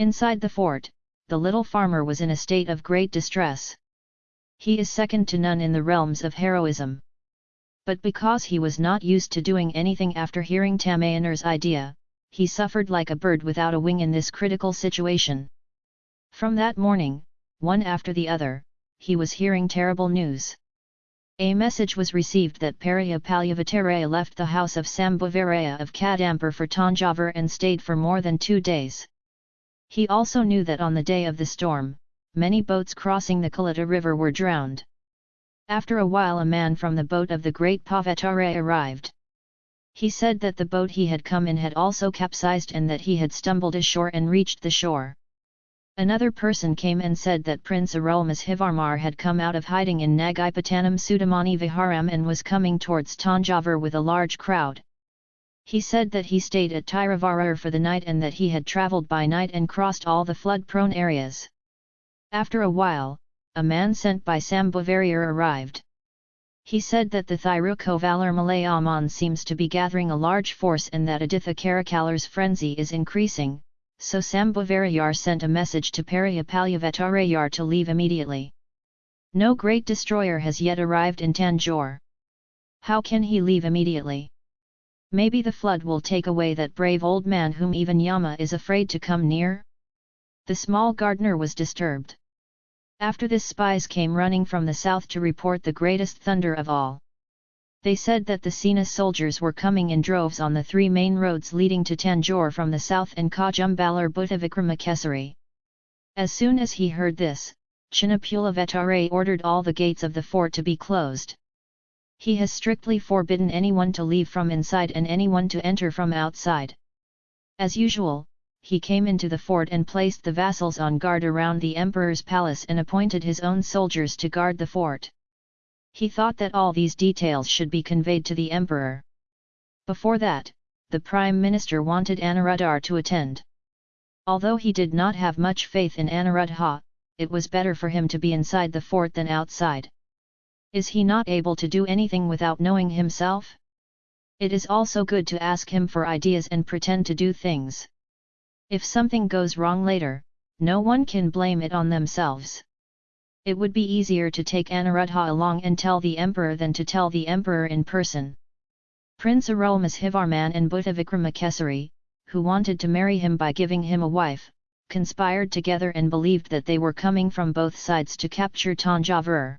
Inside the fort, the little farmer was in a state of great distress. He is second to none in the realms of heroism. But because he was not used to doing anything after hearing Tamayaner's idea, he suffered like a bird without a wing in this critical situation. From that morning, one after the other, he was hearing terrible news. A message was received that Periya Palyavattaraya left the house of Sambhavaraya of Kadampur for Tanjavur and stayed for more than two days. He also knew that on the day of the storm, many boats crossing the Kalita river were drowned. After a while a man from the boat of the great Pavatare arrived. He said that the boat he had come in had also capsized and that he had stumbled ashore and reached the shore. Another person came and said that Prince Arulmozhivarmar had come out of hiding in Nagaipatanam Sudamani Viharam and was coming towards Tanjavur with a large crowd. He said that he stayed at Tiruvarur for the night and that he had travelled by night and crossed all the flood-prone areas. After a while, a man sent by Sambhavarayar arrived. He said that the Thirukovalar Malayaman seems to be gathering a large force and that Aditha Karikalar's frenzy is increasing, so Sambhavarayar sent a message to Periyapalyavatarayar to leave immediately. No great destroyer has yet arrived in Tanjore. How can he leave immediately? Maybe the flood will take away that brave old man whom even Yama is afraid to come near? The small gardener was disturbed. After this spies came running from the south to report the greatest thunder of all. They said that the Sena soldiers were coming in droves on the three main roads leading to Tanjore from the south and Kajumbalar Bhuttavikramakesari. As soon as he heard this, Chinnapulavatare ordered all the gates of the fort to be closed. He has strictly forbidden anyone to leave from inside and anyone to enter from outside. As usual, he came into the fort and placed the vassals on guard around the emperor's palace and appointed his own soldiers to guard the fort. He thought that all these details should be conveyed to the emperor. Before that, the prime minister wanted Anuruddhar to attend. Although he did not have much faith in Anuruddha, it was better for him to be inside the fort than outside. Is he not able to do anything without knowing himself? It is also good to ask him for ideas and pretend to do things. If something goes wrong later, no one can blame it on themselves. It would be easier to take Anuruddha along and tell the emperor than to tell the emperor in person. Prince Arulmozhivarman and Bhuttavikramakesari, who wanted to marry him by giving him a wife, conspired together and believed that they were coming from both sides to capture Tanjavur.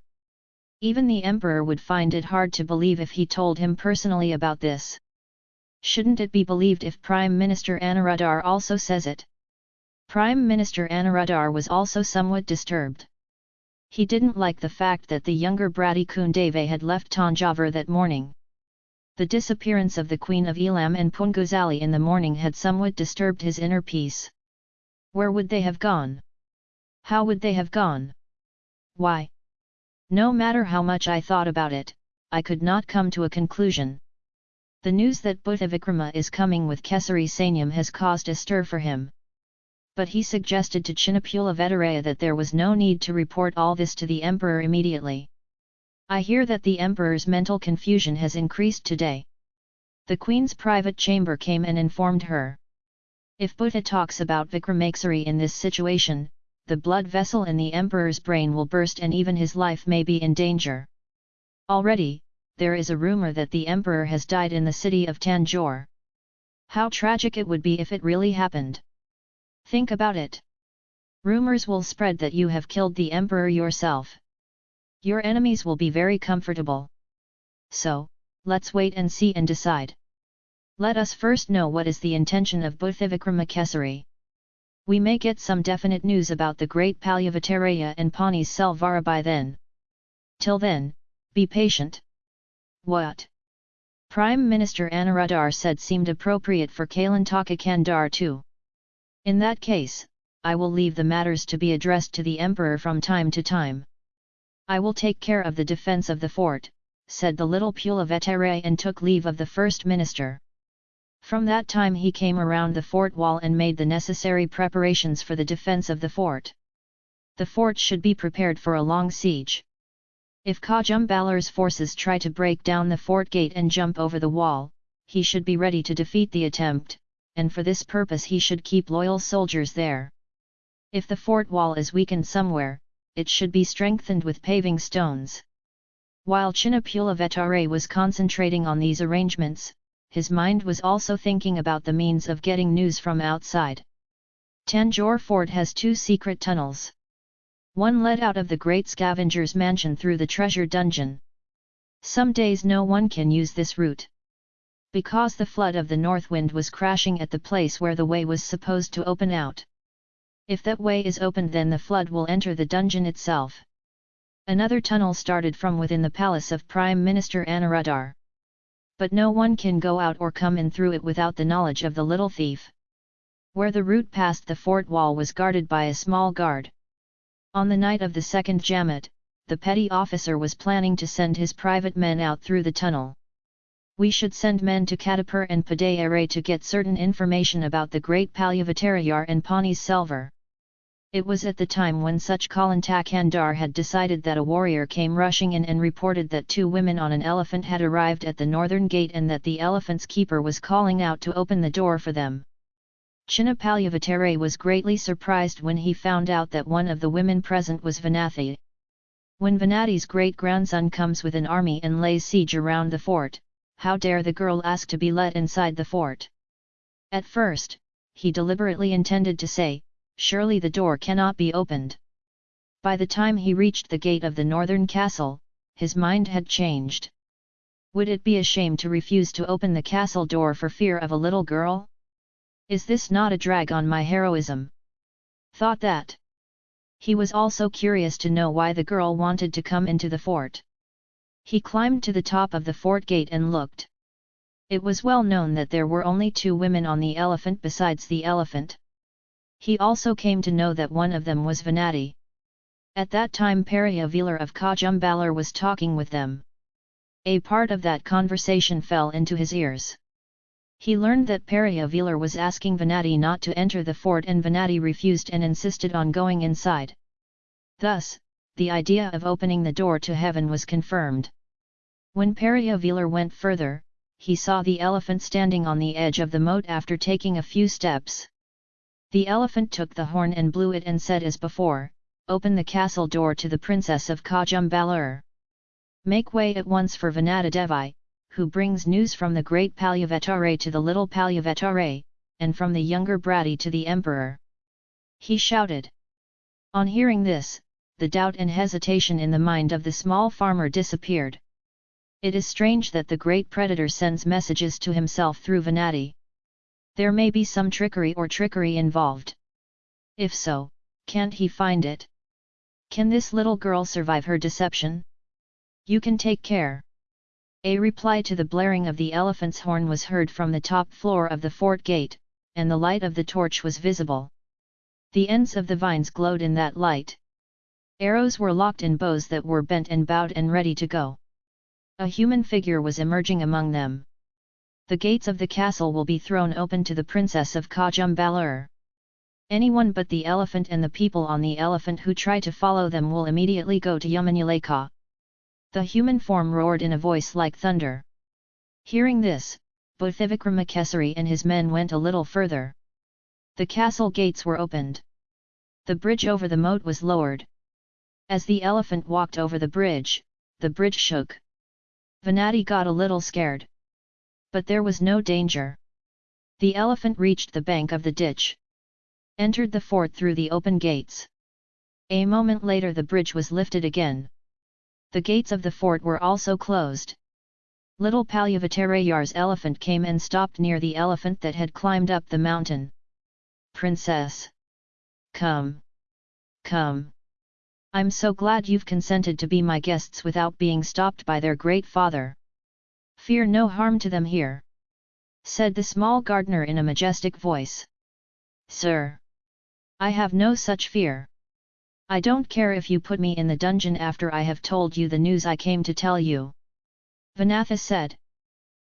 Even the emperor would find it hard to believe if he told him personally about this. Shouldn't it be believed if Prime Minister Anuruddhar also says it? Prime Minister Anuruddhar was also somewhat disturbed. He didn't like the fact that the younger Brati Kundave had left Tanjavur that morning. The disappearance of the Queen of Elam and Punguzali in the morning had somewhat disturbed his inner peace. Where would they have gone? How would they have gone? Why? No matter how much I thought about it, I could not come to a conclusion. The news that Bhuttavikrama is coming with Kesari Sanyam has caused a stir for him. But he suggested to Chinnapulavattaraya that there was no need to report all this to the emperor immediately. I hear that the emperor's mental confusion has increased today. The queen's private chamber came and informed her. If Buddha talks about Vikramakesari in this situation, the blood vessel in the emperor's brain will burst and even his life may be in danger. Already, there is a rumor that the emperor has died in the city of Tanjore. How tragic it would be if it really happened. Think about it. Rumors will spread that you have killed the emperor yourself. Your enemies will be very comfortable. So, let's wait and see and decide. Let us first know what is the intention of Bhuttavikramakesari we may get some definite news about the great Palyavattaraya and Pani Selvara by then. Till then, be patient. What? Prime Minister Anuruddhar said seemed appropriate for Kalantaka Kandar too. In that case, I will leave the matters to be addressed to the Emperor from time to time. I will take care of the defence of the fort, said the little Pulavatare and took leave of the First Minister. From that time he came around the fort wall and made the necessary preparations for the defence of the fort. The fort should be prepared for a long siege. If Kajumbalar's forces try to break down the fort gate and jump over the wall, he should be ready to defeat the attempt, and for this purpose he should keep loyal soldiers there. If the fort wall is weakened somewhere, it should be strengthened with paving stones. While Chinnapulavatare was concentrating on these arrangements, his mind was also thinking about the means of getting news from outside. Tanjore Fort has two secret tunnels. One led out of the great scavenger's mansion through the treasure dungeon. Some days no one can use this route. Because the flood of the north wind was crashing at the place where the way was supposed to open out. If that way is opened then the flood will enter the dungeon itself. Another tunnel started from within the palace of Prime Minister Anuruddhar. But no one can go out or come in through it without the knowledge of the little thief. Where the route past the fort wall was guarded by a small guard. On the night of the second Jamat, the petty officer was planning to send his private men out through the tunnel. We should send men to Kadampur and Padayare to get certain information about the great Palyavattarayar and Pani Selvar. It was at the time when such Kalantakandar had decided that a warrior came rushing in and reported that two women on an elephant had arrived at the northern gate and that the elephant's keeper was calling out to open the door for them. Chinnapalyavatare was greatly surprised when he found out that one of the women present was Vanathi. When Vanathi's great-grandson comes with an army and lays siege around the fort, how dare the girl ask to be let inside the fort? At first, he deliberately intended to say, surely the door cannot be opened. By the time he reached the gate of the northern castle, his mind had changed. Would it be a shame to refuse to open the castle door for fear of a little girl? Is this not a drag on my heroism? Thought that. He was also curious to know why the girl wanted to come into the fort. He climbed to the top of the fort gate and looked. It was well known that there were only two women on the elephant besides the elephant. He also came to know that one of them was Vanathi. At that time Periyavelar of Kajumbalar was talking with them. A part of that conversation fell into his ears. He learned that Periyavelar was asking Vanathi not to enter the fort and Vanathi refused and insisted on going inside. Thus, the idea of opening the door to heaven was confirmed. When Periyavelar went further, he saw the elephant standing on the edge of the moat after taking a few steps. The elephant took the horn and blew it and said as before, Open the castle door to the princess of Kajumbalur. Make way at once for Vanadadevi, who brings news from the great Palyavatare to the little Palyavatare, and from the younger Brati to the emperor. He shouted. On hearing this, the doubt and hesitation in the mind of the small farmer disappeared. It is strange that the great predator sends messages to himself through Vanathi. There may be some trickery or trickery involved. If so, can't he find it? Can this little girl survive her deception? You can take care. A reply to the blaring of the elephant's horn was heard from the top floor of the fort gate, and the light of the torch was visible. The ends of the vines glowed in that light. Arrows were locked in bows that were bent and bowed and ready to go. A human figure was emerging among them the gates of the castle will be thrown open to the princess of Kajumbalur. Anyone but the elephant and the people on the elephant who try to follow them will immediately go to Yamanuleka. The human form roared in a voice like thunder. Hearing this, Bhuttavikramakesari and his men went a little further. The castle gates were opened. The bridge over the moat was lowered. As the elephant walked over the bridge, the bridge shook. Vanathi got a little scared. But there was no danger. The elephant reached the bank of the ditch. Entered the fort through the open gates. A moment later the bridge was lifted again. The gates of the fort were also closed. Little Palyavattarayar's elephant came and stopped near the elephant that had climbed up the mountain. Princess! Come! Come! I'm so glad you've consented to be my guests without being stopped by their great father. Fear no harm to them here. Said the small gardener in a majestic voice. Sir! I have no such fear. I don't care if you put me in the dungeon after I have told you the news I came to tell you. Vanathi said.